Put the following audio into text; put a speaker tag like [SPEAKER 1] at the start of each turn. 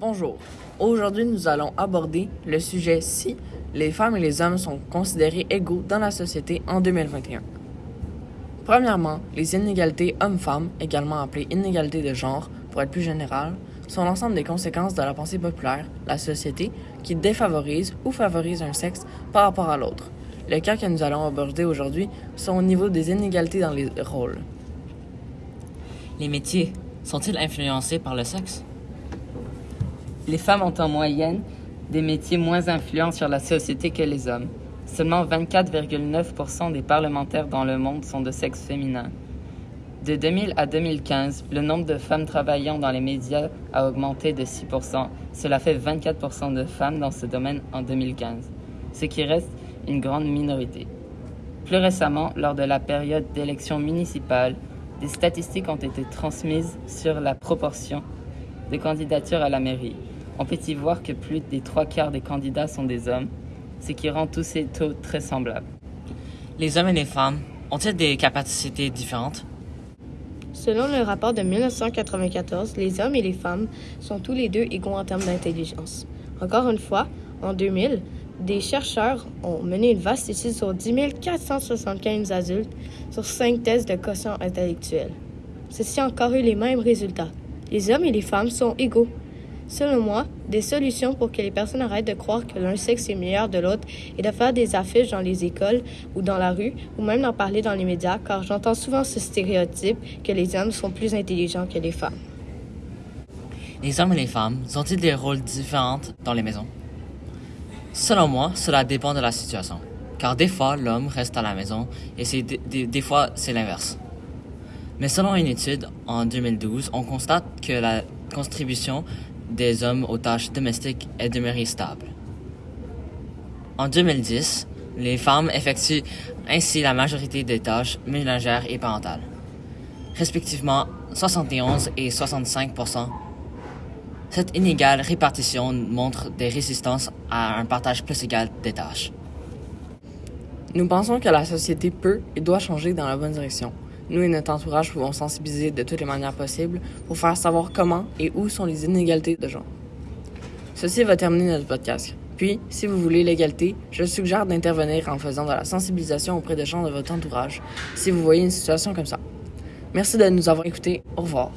[SPEAKER 1] Bonjour. Aujourd'hui, nous allons aborder le sujet si les femmes et les hommes sont considérés égaux dans la société en 2021. Premièrement, les inégalités hommes-femmes, également appelées inégalités de genre pour être plus général, sont l'ensemble des conséquences de la pensée populaire, la société, qui défavorise ou favorise un sexe par rapport à l'autre. Les cas que nous allons aborder aujourd'hui sont au niveau des inégalités dans les rôles.
[SPEAKER 2] Les métiers sont-ils influencés par le sexe?
[SPEAKER 3] Les femmes ont en moyenne des métiers moins influents sur la société que les hommes. Seulement 24,9% des parlementaires dans le monde sont de sexe féminin. De 2000 à 2015, le nombre de femmes travaillant dans les médias a augmenté de 6% Cela fait 24% de femmes dans ce domaine en 2015, ce qui reste une grande minorité. Plus récemment, lors de la période d'élections municipales, des statistiques ont été transmises sur la proportion de candidatures à la mairie. On peut y voir que plus des trois quarts des candidats sont des hommes, ce qui rend tous ces taux très semblables.
[SPEAKER 2] Les hommes et les femmes ont-ils des capacités différentes?
[SPEAKER 4] Selon le rapport de 1994, les hommes et les femmes sont tous les deux égaux en termes d'intelligence. Encore une fois, en 2000, des chercheurs ont mené une vaste étude sur 10 475 adultes sur cinq tests de quotient intellectuel. Ceci a encore eu les mêmes résultats. Les hommes et les femmes sont égaux Selon moi, des solutions pour que les personnes arrêtent de croire que l'un sexe est meilleur de l'autre et de faire des affiches dans les écoles ou dans la rue ou même d'en parler dans les médias car j'entends souvent ce stéréotype que les hommes sont plus intelligents que les femmes.
[SPEAKER 2] Les hommes et les femmes ont-ils des rôles différents dans les maisons? Selon moi, cela dépend de la situation. Car des fois, l'homme reste à la maison et des, des fois, c'est l'inverse. Mais selon une étude en 2012, on constate que la contribution des hommes aux tâches domestiques est demeurée stable. En 2010, les femmes effectuent ainsi la majorité des tâches ménagères et parentales, respectivement 71 et 65 Cette inégale répartition montre des résistances à un partage plus égal des tâches.
[SPEAKER 1] Nous pensons que la société peut et doit changer dans la bonne direction. Nous et notre entourage pouvons sensibiliser de toutes les manières possibles pour faire savoir comment et où sont les inégalités de genre. Ceci va terminer notre podcast. Puis, si vous voulez l'égalité, je suggère d'intervenir en faisant de la sensibilisation auprès des gens de votre entourage si vous voyez une situation comme ça. Merci de nous avoir écoutés. Au revoir.